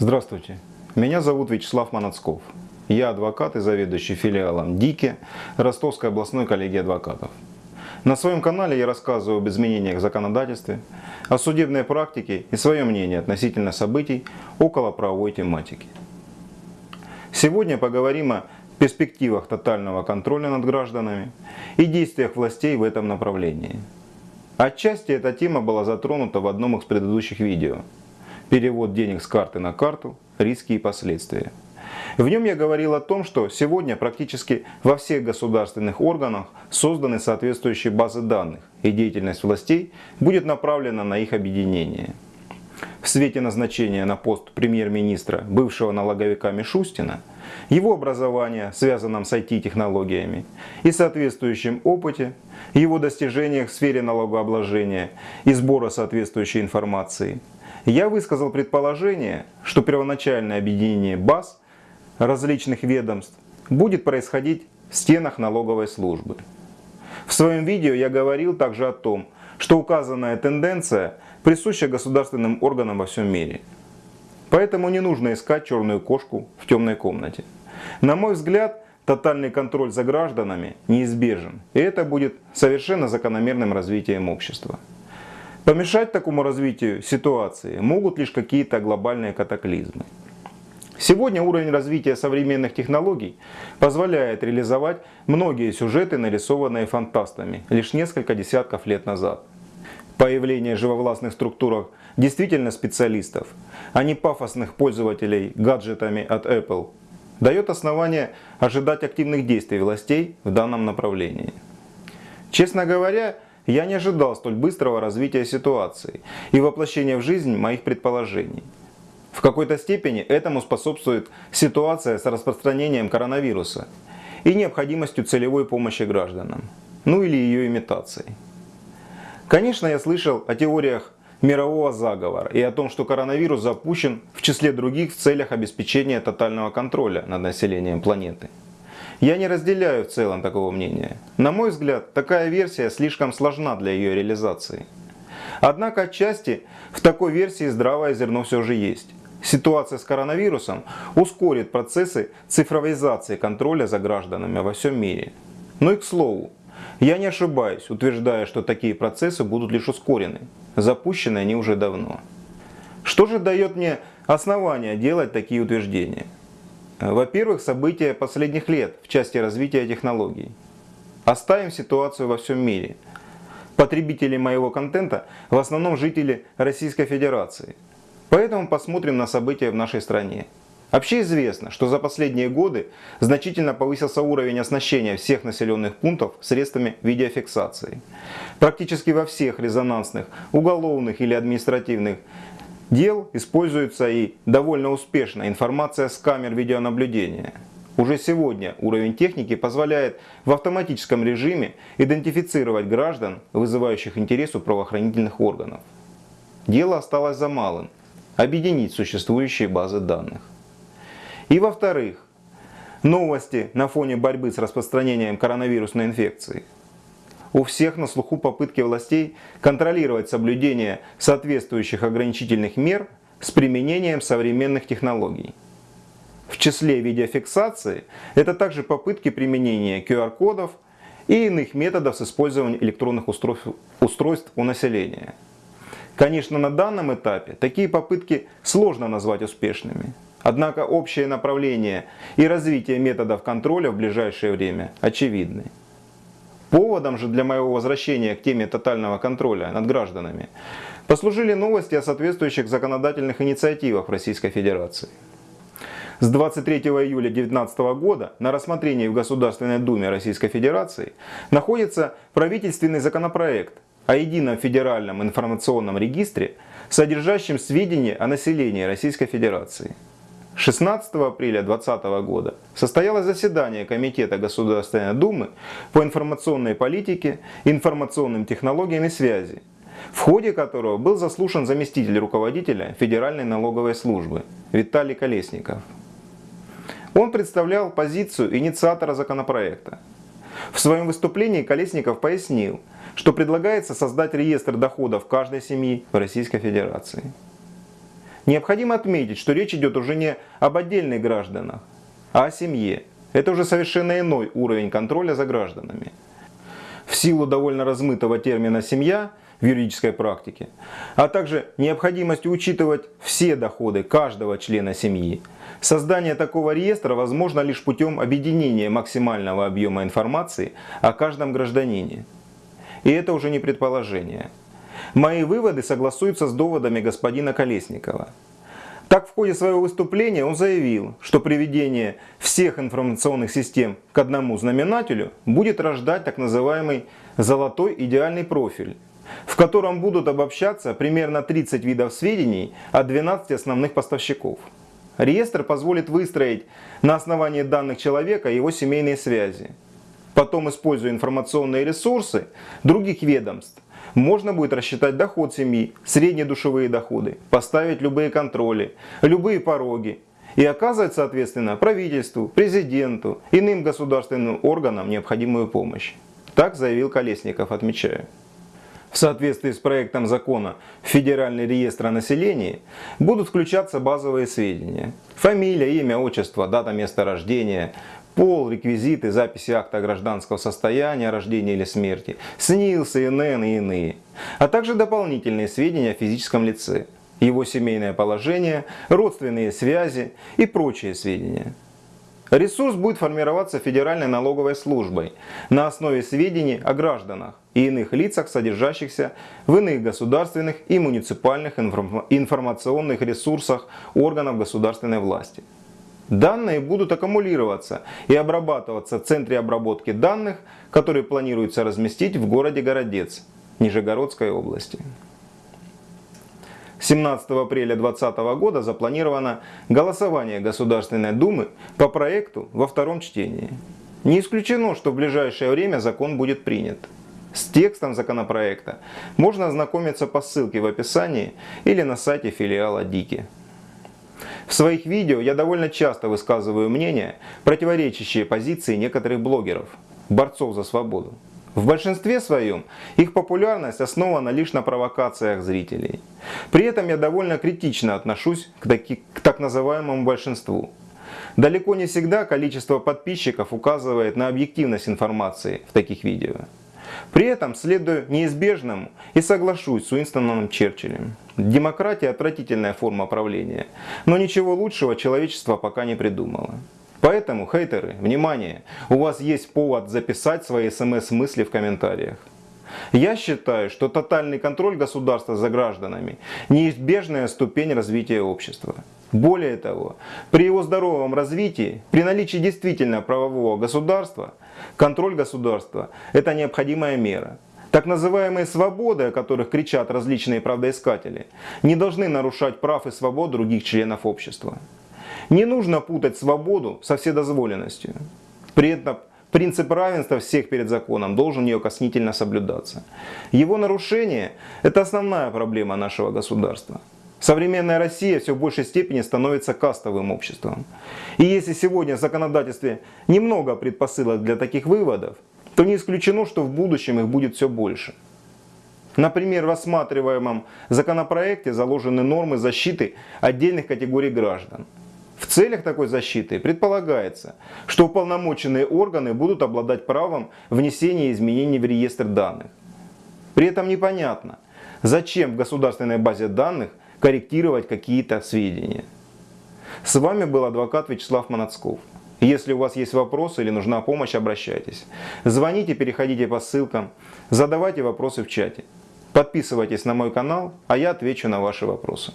Здравствуйте, меня зовут Вячеслав Манацков. Я адвокат и заведующий филиалом ДИКИ Ростовской областной коллегии адвокатов. На своем канале я рассказываю об изменениях в законодательстве, о судебной практике и свое мнение относительно событий около правовой тематики. Сегодня поговорим о перспективах тотального контроля над гражданами и действиях властей в этом направлении. Отчасти эта тема была затронута в одном из предыдущих видео – перевод денег с карты на карту, риски и последствия. В нем я говорил о том, что сегодня практически во всех государственных органах созданы соответствующие базы данных, и деятельность властей будет направлена на их объединение. В свете назначения на пост премьер-министра бывшего налоговика Мишустина, его образования, связанном с IT-технологиями, и соответствующем опыте, его достижениях в сфере налогообложения и сбора соответствующей информации – я высказал предположение, что первоначальное объединение баз различных ведомств будет происходить в стенах налоговой службы. В своем видео я говорил также о том, что указанная тенденция присуща государственным органам во всем мире. Поэтому не нужно искать черную кошку в темной комнате. На мой взгляд, тотальный контроль за гражданами неизбежен, и это будет совершенно закономерным развитием общества. Помешать такому развитию ситуации могут лишь какие-то глобальные катаклизмы. Сегодня уровень развития современных технологий позволяет реализовать многие сюжеты, нарисованные фантастами лишь несколько десятков лет назад. Появление живовластных структурах действительно специалистов, а не пафосных пользователей гаджетами от Apple, дает основание ожидать активных действий властей в данном направлении. Честно говоря, я не ожидал столь быстрого развития ситуации и воплощения в жизнь моих предположений. В какой-то степени этому способствует ситуация с распространением коронавируса и необходимостью целевой помощи гражданам, ну или ее имитацией. Конечно, я слышал о теориях мирового заговора и о том, что коронавирус запущен в числе других в целях обеспечения тотального контроля над населением планеты. Я не разделяю в целом такого мнения. На мой взгляд, такая версия слишком сложна для ее реализации. Однако отчасти в такой версии здравое зерно все же есть. Ситуация с коронавирусом ускорит процессы цифровизации контроля за гражданами во всем мире. Ну и к слову, я не ошибаюсь, утверждая, что такие процессы будут лишь ускорены. Запущены они уже давно. Что же дает мне основания делать такие утверждения? Во-первых, события последних лет в части развития технологий. Оставим ситуацию во всем мире. Потребители моего контента в основном жители Российской Федерации. Поэтому посмотрим на события в нашей стране. Вообще известно, что за последние годы значительно повысился уровень оснащения всех населенных пунктов средствами видеофиксации. Практически во всех резонансных, уголовных или административных дел используется и довольно успешно информация с камер видеонаблюдения. Уже сегодня уровень техники позволяет в автоматическом режиме идентифицировать граждан, вызывающих интерес у правоохранительных органов. Дело осталось за малым – объединить существующие базы данных. И во-вторых, новости на фоне борьбы с распространением коронавирусной инфекции – у всех на слуху попытки властей контролировать соблюдение соответствующих ограничительных мер с применением современных технологий. В числе видеофиксации это также попытки применения QR-кодов и иных методов с использованием электронных устройств, устройств у населения. Конечно, на данном этапе такие попытки сложно назвать успешными. Однако общее направление и развитие методов контроля в ближайшее время очевидны. Поводом же для моего возвращения к теме тотального контроля над гражданами послужили новости о соответствующих законодательных инициативах в Российской Федерации. С 23 июля 2019 года на рассмотрении в Государственной Думе Российской Федерации находится правительственный законопроект о едином федеральном информационном регистре, содержащем сведения о населении Российской Федерации – 16 апреля 2020 года состоялось заседание Комитета Государственной Думы по информационной политике, информационным технологиям и связи, в ходе которого был заслушан заместитель руководителя Федеральной налоговой службы Виталий Колесников. Он представлял позицию инициатора законопроекта. В своем выступлении Колесников пояснил, что предлагается создать реестр доходов каждой семьи в Российской Федерации. Необходимо отметить, что речь идет уже не об отдельных гражданах, а о семье. Это уже совершенно иной уровень контроля за гражданами. В силу довольно размытого термина «семья» в юридической практике, а также необходимости учитывать все доходы каждого члена семьи, создание такого реестра возможно лишь путем объединения максимального объема информации о каждом гражданине. И это уже не предположение. Мои выводы согласуются с доводами господина Колесникова. Так, в ходе своего выступления он заявил, что приведение всех информационных систем к одному знаменателю будет рождать так называемый «золотой идеальный профиль», в котором будут обобщаться примерно 30 видов сведений от 12 основных поставщиков. Реестр позволит выстроить на основании данных человека его семейные связи. Потом, используя информационные ресурсы других ведомств, можно будет рассчитать доход семьи, средние душевые доходы, поставить любые контроли, любые пороги и оказывать, соответственно, правительству, президенту, иным государственным органам необходимую помощь. Так заявил Колесников, отмечаю. В соответствии с проектом закона в Федеральный реестр о населении будут включаться базовые сведения. Фамилия, имя, отчество, дата места рождения, пол, реквизиты, записи акта гражданского состояния, рождения или смерти, СНИЛ, СНН и иные, а также дополнительные сведения о физическом лице, его семейное положение, родственные связи и прочие сведения. Ресурс будет формироваться Федеральной налоговой службой на основе сведений о гражданах и иных лицах, содержащихся в иных государственных и муниципальных информационных ресурсах органов государственной власти. Данные будут аккумулироваться и обрабатываться в центре обработки данных, который планируется разместить в городе Городец Нижегородской области. 17 апреля 2020 года запланировано голосование Государственной Думы по проекту во втором чтении. Не исключено, что в ближайшее время закон будет принят. С текстом законопроекта можно ознакомиться по ссылке в описании или на сайте филиала Дики. В своих видео я довольно часто высказываю мнения, противоречащие позиции некоторых блогеров, борцов за свободу. В большинстве своем их популярность основана лишь на провокациях зрителей. При этом я довольно критично отношусь к, таки, к так называемому большинству. Далеко не всегда количество подписчиков указывает на объективность информации в таких видео. При этом следую неизбежному и соглашусь с Уинстоном Черчиллем. Демократия отвратительная форма правления, но ничего лучшего человечество пока не придумало. Поэтому, хейтеры, внимание, у вас есть повод записать свои смс-мысли в комментариях. Я считаю, что тотальный контроль государства за гражданами – неизбежная ступень развития общества. Более того, при его здоровом развитии, при наличии действительно правового государства, контроль государства – это необходимая мера. Так называемые свободы, о которых кричат различные правдоискатели, не должны нарушать прав и свобод других членов общества. Не нужно путать свободу со вседозволенностью. При этом принцип равенства всех перед законом должен неукоснительно соблюдаться. Его нарушение – это основная проблема нашего государства. Современная Россия все в большей степени становится кастовым обществом. И если сегодня в законодательстве немного предпосылок для таких выводов, то не исключено, что в будущем их будет все больше. Например, в рассматриваемом законопроекте заложены нормы защиты отдельных категорий граждан – в целях такой защиты предполагается, что уполномоченные органы будут обладать правом внесения изменений в реестр данных. При этом непонятно, зачем в государственной базе данных корректировать какие-то сведения. С вами был адвокат Вячеслав Манацков. Если у вас есть вопросы или нужна помощь, обращайтесь. Звоните, переходите по ссылкам, задавайте вопросы в чате. Подписывайтесь на мой канал, а я отвечу на ваши вопросы.